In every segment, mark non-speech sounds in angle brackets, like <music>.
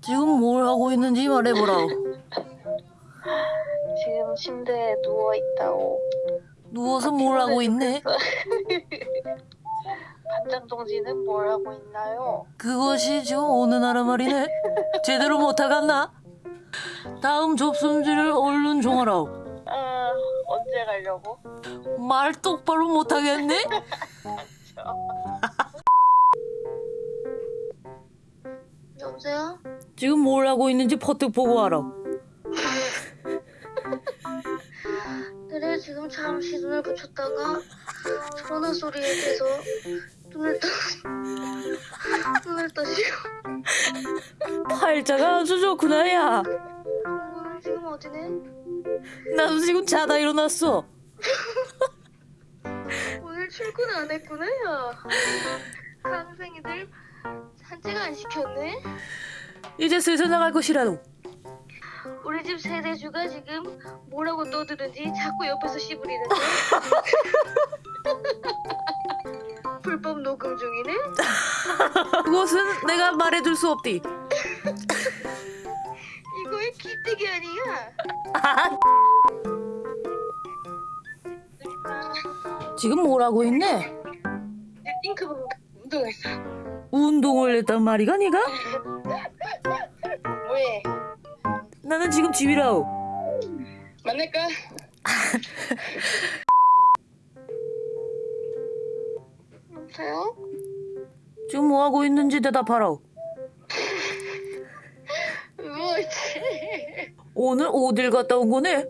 지금 뭘 하고 있는지 말해보라오. 지금 침대에 누워 있다고. 누워서 뭘 하고 있네? <laughs> 반장 동지는 뭘 하고 있나요? 그것이 지금 어느 나라 말이네? 제대로 못하겠나? 다음 접순지를 얼른 종하라오. 아, 언제 가려고? 말 똑바로 못하겠네? <laughs> 지금 뭘 하고 있는지 퍼뜩 보고 와라. 그래 지금 잠시 눈을 붙였다가 전화 소리에 대해서 눈을 떠 <laughs> 눈을 떠시고 팔자가 아주 좋구나, 야. 오늘 지금 어디네? 나도 지금 자다 일어났어. <laughs> 오늘 출근 안 했구나 야 강생이들 산책 안 시켰네? 이제 슬슬 나갈 것이라도. 우리 집 세대주가 지금 뭐라고 떠드는지 자꾸 옆에서 씨부리는데 <laughs> 불법 녹음 중이네? 그것은 내가 말해줄 수 없디. 이거의 기대기 아니야? 지금 뭘 하고 있네? 내 띵크부 운동했어 운동을 했단 말이가, 니가? 나는 지금 집이라오. 만날까? 여보세요? 지금 뭐 하고 있는지 대답하라오. 뭐지? 오늘 어딜 갔다 온 거네?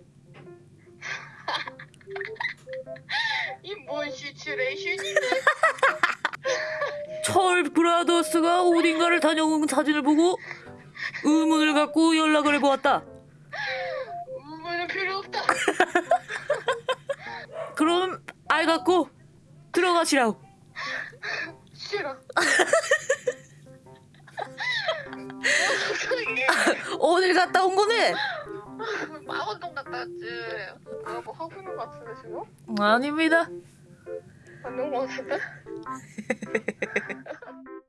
<laughs> 이뭔 시츄레이션인데? <laughs> 철 브라더스가 어딘가를 다녀온 사진을 보고 의문을 갖고 연락을 해보았다. 우물은 필요 없다 갖고 들어가시라오. 싫어 <laughs> 어딜 갔다 온 거네? 망원동 갔다 왔지 아, 뭐 하고 있는 거 같은데 지금? 아닙니다. 안녕 거 같은데? <laughs>